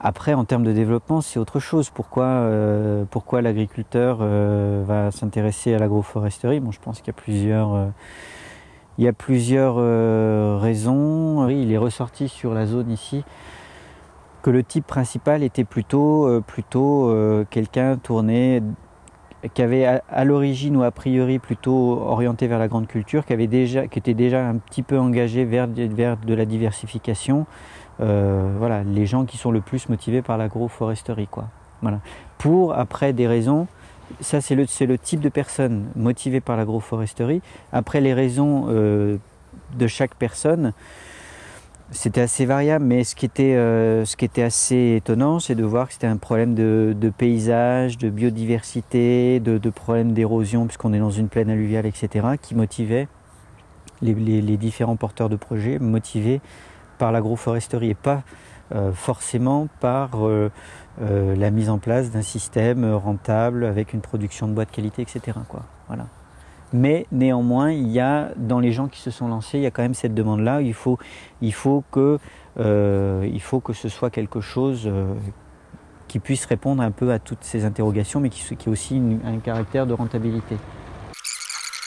Après, en termes de développement, c'est autre chose. Pourquoi, euh, pourquoi l'agriculteur euh, va s'intéresser à l'agroforesterie? Bon, je pense qu'il y a plusieurs, euh, il y a plusieurs raisons. Il est ressorti sur la zone ici que le type principal était plutôt, plutôt quelqu'un tourné qui avait à, l'origine ou a priori plutôt orienté vers la grande culture, qui, déjà, était déjà un petit peu engagé vers, de la diversification. Euh, voilà, les gens qui sont le plus motivés par l'agroforesterie. Pour, après, des raisons, ça c'est le, le, type de personne motivée par l'agroforesterie. Après, les raisons euh, de chaque personne, c'était assez variable, mais ce qui était, euh, ce qui était assez étonnant, c'est de voir que c'était un problème de, paysage, de biodiversité, de, de problèmes d'érosion, puisqu'on est dans une plaine alluviale, etc., qui motivait les, différents porteurs de projets, motivés par l'agroforesterie et pas euh, forcément par euh, la mise en place d'un système rentable avec une production de bois de qualité, etc. Mais néanmoins, il y a dans les gens qui se sont lancés, il y a quand même cette demande-là. Il faut, il faut que, euh, que ce soit quelque chose euh, qui puisse répondre un peu à toutes ces interrogations, mais qui, ait aussi un caractère de rentabilité.